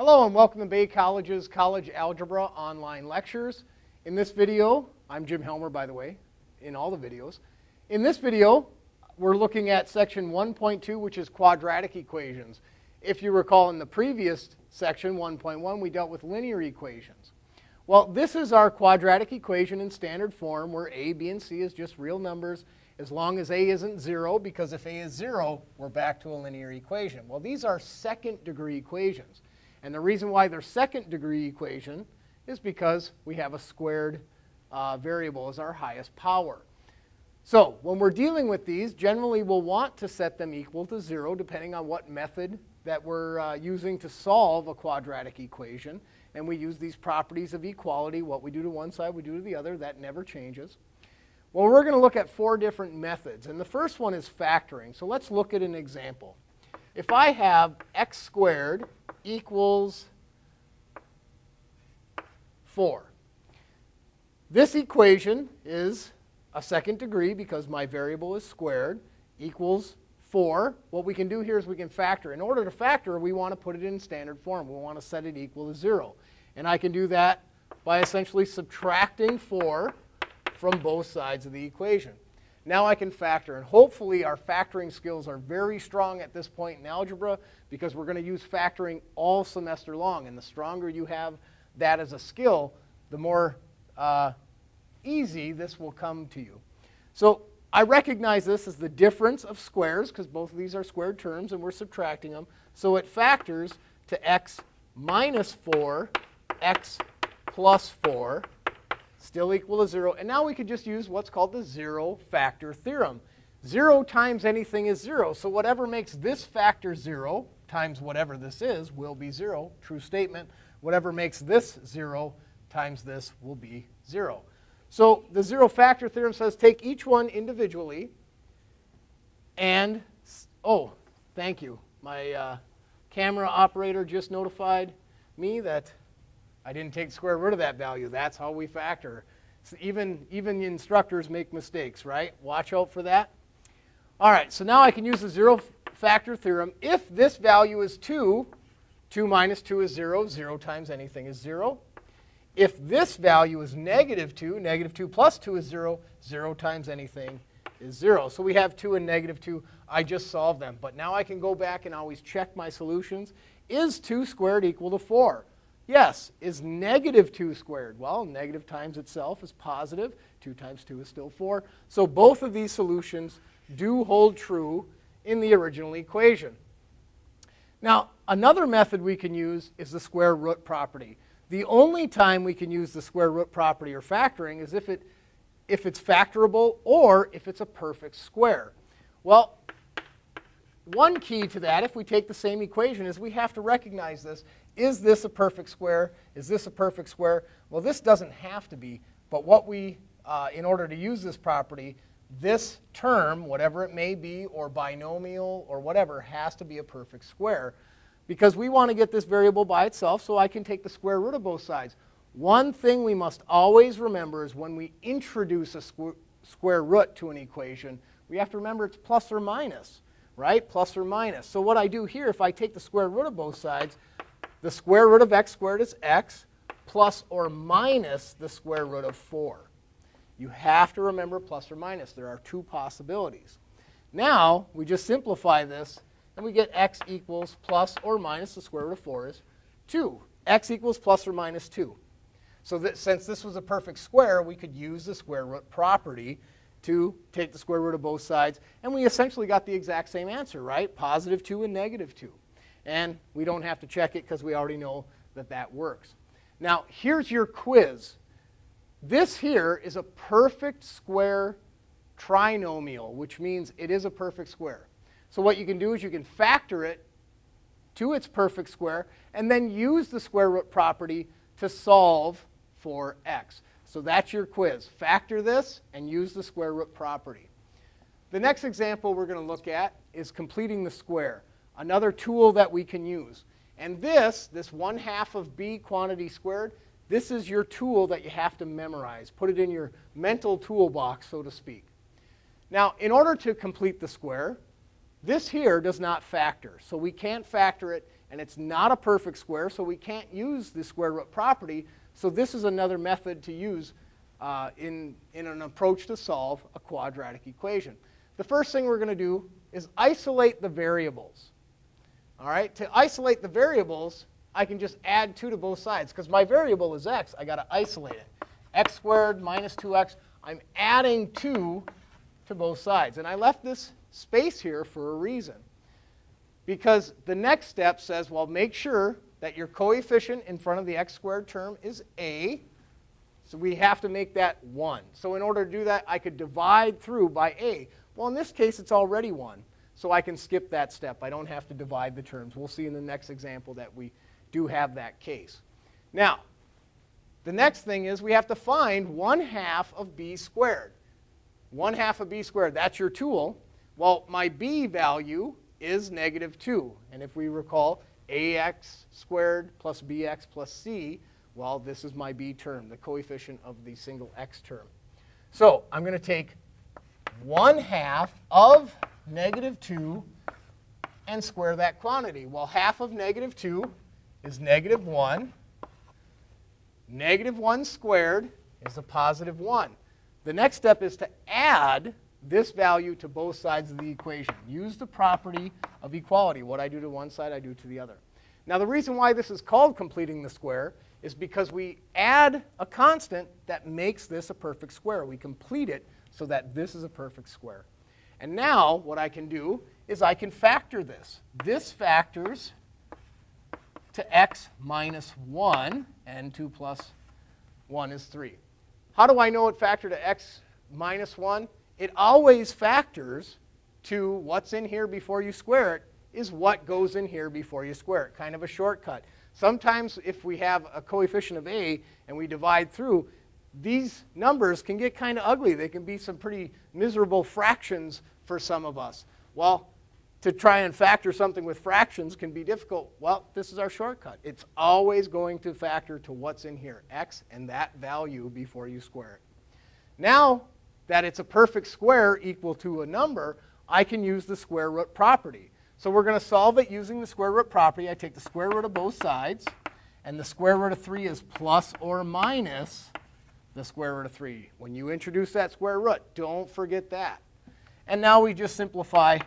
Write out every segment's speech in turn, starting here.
Hello and welcome to Bay College's College Algebra online lectures. In this video, I'm Jim Helmer by the way, in all the videos. In this video, we're looking at section 1.2 which is quadratic equations. If you recall in the previous section 1.1 we dealt with linear equations. Well, this is our quadratic equation in standard form where a, b, and c is just real numbers as long as a isn't 0 because if a is 0, we're back to a linear equation. Well, these are second degree equations. And the reason why they're second degree equation is because we have a squared uh, variable as our highest power. So when we're dealing with these, generally we'll want to set them equal to 0 depending on what method that we're uh, using to solve a quadratic equation. And we use these properties of equality. What we do to one side, we do to the other. That never changes. Well, we're going to look at four different methods. And the first one is factoring. So let's look at an example. If I have x squared equals 4. This equation is a second degree because my variable is squared equals 4. What we can do here is we can factor. In order to factor, we want to put it in standard form. We want to set it equal to 0. And I can do that by essentially subtracting 4 from both sides of the equation. Now I can factor, and hopefully our factoring skills are very strong at this point in algebra because we're going to use factoring all semester long. And the stronger you have that as a skill, the more uh, easy this will come to you. So I recognize this as the difference of squares because both of these are squared terms and we're subtracting them. So it factors to x minus 4, x plus 4, still equal to 0. And now we could just use what's called the zero factor theorem. 0 times anything is 0. So whatever makes this factor 0 times whatever this is will be 0. True statement. Whatever makes this 0 times this will be 0. So the zero factor theorem says take each one individually and, oh, thank you. My uh, camera operator just notified me that I didn't take the square root of that value. That's how we factor. So even, even instructors make mistakes, right? Watch out for that. All right, so now I can use the zero factor theorem. If this value is 2, 2 minus 2 is 0. 0 times anything is 0. If this value is negative 2, negative 2 plus 2 is 0. 0 times anything is 0. So we have 2 and negative 2. I just solved them. But now I can go back and always check my solutions. Is 2 squared equal to 4? Yes. Is negative 2 squared? Well, negative times itself is positive. 2 times 2 is still 4. So both of these solutions do hold true in the original equation. Now, another method we can use is the square root property. The only time we can use the square root property or factoring is if, it, if it's factorable or if it's a perfect square. Well, one key to that, if we take the same equation, is we have to recognize this. Is this a perfect square? Is this a perfect square? Well, this doesn't have to be, but what we, uh, in order to use this property, this term, whatever it may be, or binomial, or whatever, has to be a perfect square because we want to get this variable by itself so I can take the square root of both sides. One thing we must always remember is when we introduce a squ square root to an equation, we have to remember it's plus or minus, right? Plus or minus. So what I do here, if I take the square root of both sides, the square root of x squared is x plus or minus the square root of 4. You have to remember plus or minus. There are two possibilities. Now, we just simplify this, and we get x equals plus or minus the square root of 4 is 2. x equals plus or minus 2. So that since this was a perfect square, we could use the square root property to take the square root of both sides. And we essentially got the exact same answer, right? Positive 2 and negative 2. And we don't have to check it because we already know that that works. Now, here's your quiz. This here is a perfect square trinomial, which means it is a perfect square. So what you can do is you can factor it to its perfect square and then use the square root property to solve for x. So that's your quiz. Factor this and use the square root property. The next example we're going to look at is completing the square, another tool that we can use. And this, this 1 half of b quantity squared, this is your tool that you have to memorize. Put it in your mental toolbox, so to speak. Now, in order to complete the square, This here does not factor, so we can't factor it, and it's not a perfect square, so we can't use the square root property. So this is another method to use uh, in, in an approach to solve a quadratic equation. The first thing we're going to do is isolate the variables. All right, to isolate the variables, I can just add 2 to both sides. Because my variable is x, i got to isolate it. x squared minus 2x. I'm adding 2 to both sides. And I left this space here for a reason. Because the next step says, well, make sure that your coefficient in front of the x squared term is a. So we have to make that 1. So in order to do that, I could divide through by a. Well, in this case, it's already 1. So I can skip that step. I don't have to divide the terms. We'll see in the next example that we do have that case. Now, the next thing is we have to find 1 half of b squared. 1 half of b squared, that's your tool. Well, my b value is negative 2. And if we recall, ax squared plus bx plus c, well, this is my b term, the coefficient of the single x term. So I'm going to take 1 half of negative 2 and square that quantity. Well, half of negative 2 is negative 1. Negative 1 squared is a positive 1. The next step is to add this value to both sides of the equation. Use the property of equality. What I do to one side, I do to the other. Now, the reason why this is called completing the square is because we add a constant that makes this a perfect square. We complete it so that this is a perfect square. And now what I can do is I can factor this. This factors to x minus 1, and 2 plus 1 is 3. How do I know it factored to x minus 1? It always factors to what's in here before you square it is what goes in here before you square it, kind of a shortcut. Sometimes if we have a coefficient of a and we divide through, these numbers can get kind of ugly. They can be some pretty miserable fractions for some of us. Well, to try and factor something with fractions can be difficult. Well, this is our shortcut. It's always going to factor to what's in here, x and that value before you square it. Now that it's a perfect square equal to a number, I can use the square root property. So we're going to solve it using the square root property. I take the square root of both sides, and the square root of 3 is plus or minus the square root of 3. When you introduce that square root, don't forget that. And now we just simplify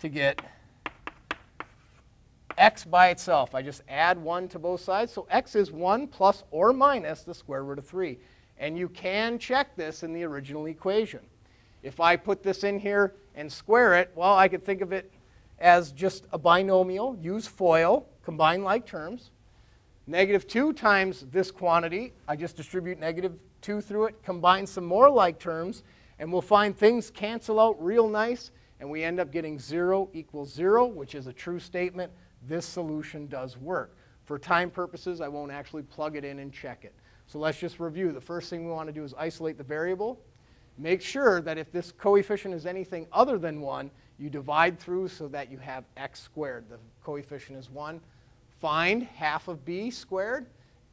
to get x by itself. I just add 1 to both sides. So x is 1 plus or minus the square root of 3. And you can check this in the original equation. If I put this in here and square it, well, I could think of it as just a binomial. Use FOIL, combine like terms. Negative 2 times this quantity, I just distribute negative 2 through it, combine some more like terms, and we'll find things cancel out real nice, and we end up getting 0 equals 0, which is a true statement. This solution does work. For time purposes, I won't actually plug it in and check it. So let's just review. The first thing we want to do is isolate the variable. Make sure that if this coefficient is anything other than 1, you divide through so that you have x squared. The coefficient is 1. Find half of b squared,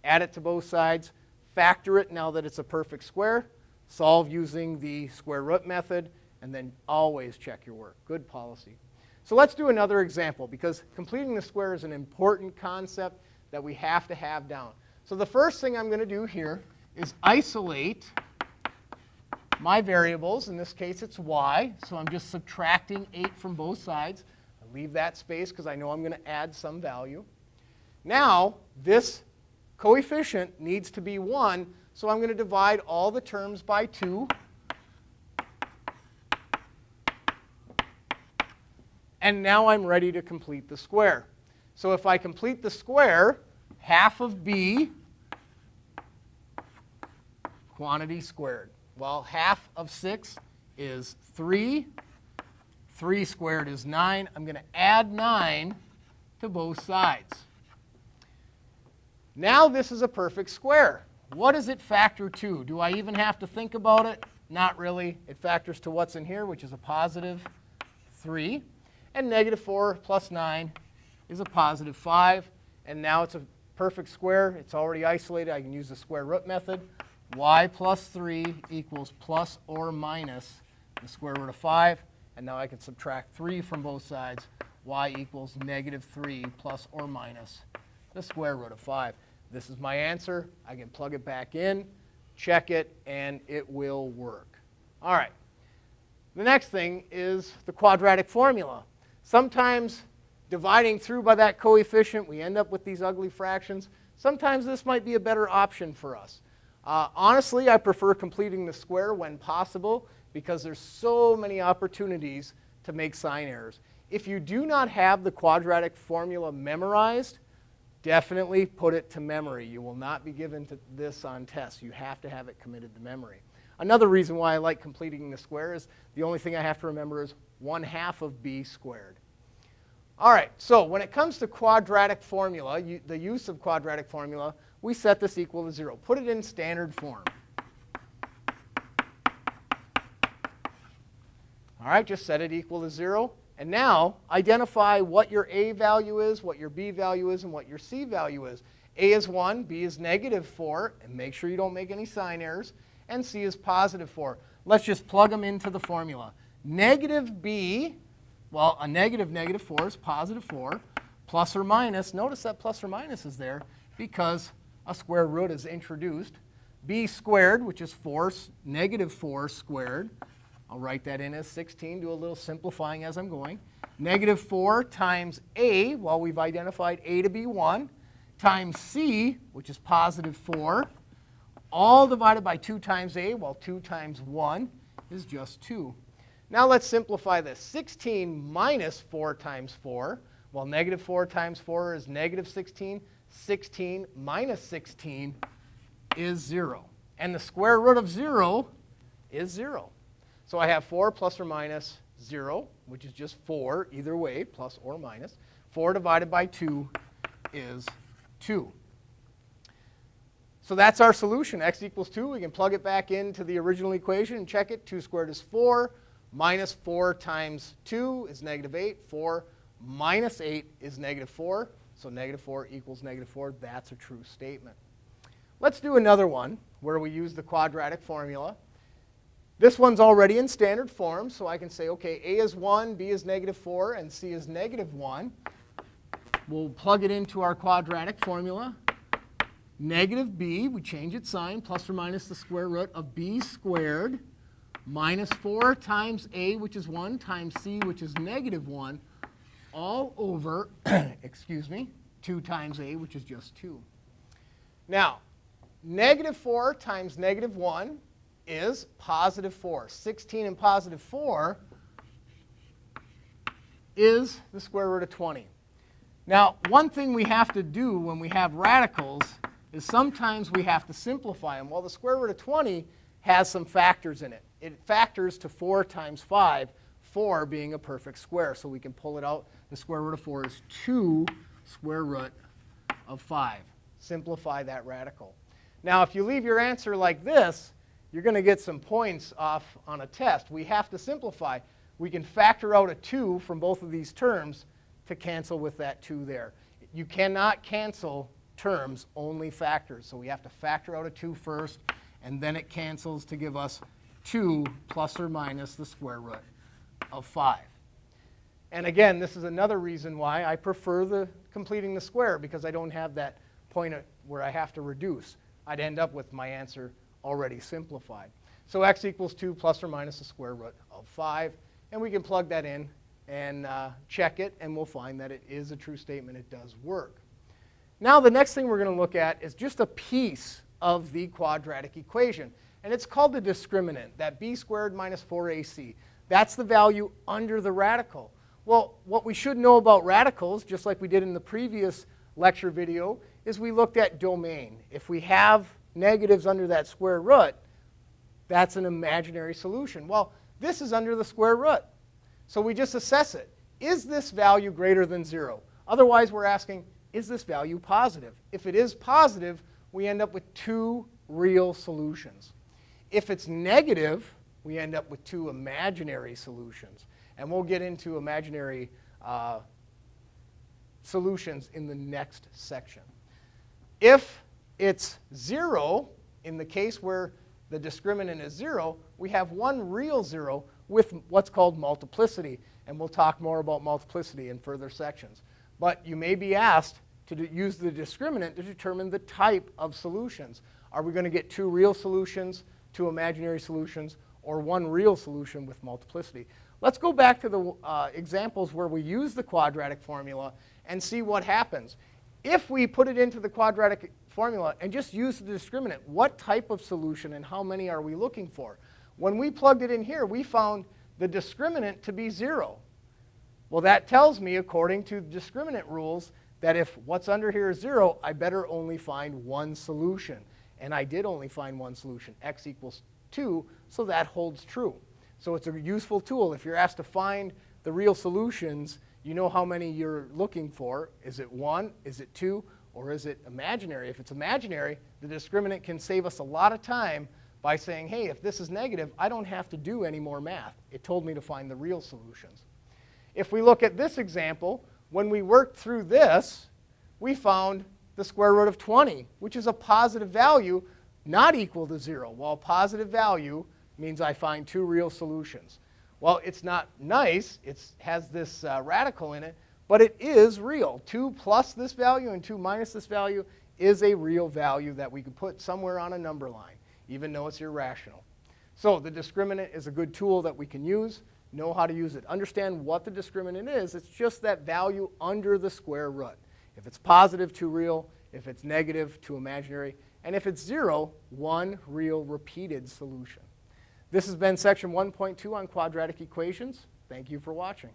add it to both sides, factor it now that it's a perfect square, solve using the square root method, and then always check your work. Good policy. So let's do another example because completing the square is an important concept that we have to have down. So the first thing I'm going to do here is isolate my variables. In this case, it's y. So I'm just subtracting 8 from both sides. I leave that space because I know I'm going to add some value. Now, this coefficient needs to be 1, so I'm going to divide all the terms by 2. And now I'm ready to complete the square. So if I complete the square, half of b quantity squared. Well, half of 6 is 3. 3 squared is 9. I'm going to add 9 to both sides. Now this is a perfect square. What does it factor to? Do I even have to think about it? Not really. It factors to what's in here, which is a positive 3. And negative 4 plus 9 is a positive 5. And now it's a perfect square. It's already isolated. I can use the square root method. y plus 3 equals plus or minus the square root of 5. And now I can subtract 3 from both sides. y equals negative 3 plus or minus the square root of 5. This is my answer. I can plug it back in, check it, and it will work. All right. The next thing is the quadratic formula. Sometimes dividing through by that coefficient, we end up with these ugly fractions. Sometimes this might be a better option for us. Uh, honestly, I prefer completing the square when possible because there's so many opportunities to make sign errors. If you do not have the quadratic formula memorized, definitely put it to memory. You will not be given to this on tests. You have to have it committed to memory. Another reason why I like completing the square is the only thing I have to remember is 1 half of b squared. All right, so when it comes to quadratic formula, you, the use of quadratic formula, we set this equal to 0. Put it in standard form. All right, just set it equal to 0. And now identify what your a value is, what your b value is, and what your c value is. a is 1, b is negative 4, and make sure you don't make any sign errors, and c is positive 4. Let's just plug them into the formula. Negative b, well, a negative negative 4 is positive 4, plus or minus. Notice that plus or minus is there because a square root is introduced. b squared, which is 4, negative 4 squared. I'll write that in as 16, do a little simplifying as I'm going. Negative 4 times a, well, we've identified a to be 1, times c, which is positive 4, all divided by 2 times a, well, 2 times 1 is just 2. Now let's simplify this. 16 minus 4 times 4, well, negative 4 times 4 is negative 16. 16 minus 16 is 0. And the square root of 0 is 0. So I have 4 plus or minus 0, which is just 4 either way, plus or minus. 4 divided by 2 is 2. So that's our solution, x equals 2. We can plug it back into the original equation and check it. 2 squared is 4. Minus 4 times 2 is negative 8. 4 minus 8 is negative 4. So negative 4 equals negative 4. That's a true statement. Let's do another one where we use the quadratic formula. This one's already in standard form, so I can say, okay, a is 1, b is negative 4, and c is negative 1. We'll plug it into our quadratic formula. Negative b, we change its sign, plus or minus the square root of b squared minus 4 times a, which is 1, times c, which is negative 1, all over, excuse me, 2 times a, which is just 2. Now, negative 4 times negative 1 is positive 4. 16 and positive 4 is the square root of 20. Now, one thing we have to do when we have radicals is sometimes we have to simplify them. Well, the square root of 20 has some factors in it. It factors to 4 times 5, 4 being a perfect square. So we can pull it out. The square root of 4 is 2 square root of 5. Simplify that radical. Now, if you leave your answer like this, you're going to get some points off on a test. We have to simplify. We can factor out a 2 from both of these terms to cancel with that 2 there. You cannot cancel terms, only factors. So we have to factor out a 2 first, and then it cancels to give us 2 plus or minus the square root of 5. And again, this is another reason why I prefer the completing the square, because I don't have that point where I have to reduce. I'd end up with my answer already simplified. So x equals 2 plus or minus the square root of 5. And we can plug that in and uh, check it, and we'll find that it is a true statement. It does work. Now the next thing we're going to look at is just a piece of the quadratic equation. And it's called the discriminant, that b squared minus 4ac. That's the value under the radical. Well, what we should know about radicals, just like we did in the previous lecture video, is we looked at domain. If we have negatives under that square root, that's an imaginary solution. Well, this is under the square root. So we just assess it. Is this value greater than 0? Otherwise, we're asking, is this value positive? If it is positive, we end up with two real solutions. If it's negative, we end up with two imaginary solutions. And we'll get into imaginary uh, solutions in the next section. If it's 0, in the case where the discriminant is 0, we have one real 0, with what's called multiplicity. And we'll talk more about multiplicity in further sections. But you may be asked to use the discriminant to determine the type of solutions. Are we going to get two real solutions, two imaginary solutions, or one real solution with multiplicity? Let's go back to the uh, examples where we use the quadratic formula and see what happens. If we put it into the quadratic formula and just use the discriminant, what type of solution and how many are we looking for? When we plugged it in here, we found the discriminant to be 0. Well, that tells me, according to discriminant rules, that if what's under here is 0, I better only find one solution. And I did only find one solution, x equals 2, so that holds true. So it's a useful tool. If you're asked to find the real solutions, you know how many you're looking for. Is it 1? Is it 2? Or is it imaginary? If it's imaginary, the discriminant can save us a lot of time by saying, hey, if this is negative, I don't have to do any more math. It told me to find the real solutions. If we look at this example, when we worked through this, we found the square root of 20, which is a positive value not equal to 0. Well, positive value means I find two real solutions. Well, it's not nice. It has this uh, radical in it, but it is real. 2 plus this value and 2 minus this value is a real value that we could put somewhere on a number line, even though it's irrational. So the discriminant is a good tool that we can use, know how to use it. Understand what the discriminant is. It's just that value under the square root. If it's positive, two real. If it's negative, two imaginary. And if it's 0, one real repeated solution. This has been section 1.2 on quadratic equations. Thank you for watching.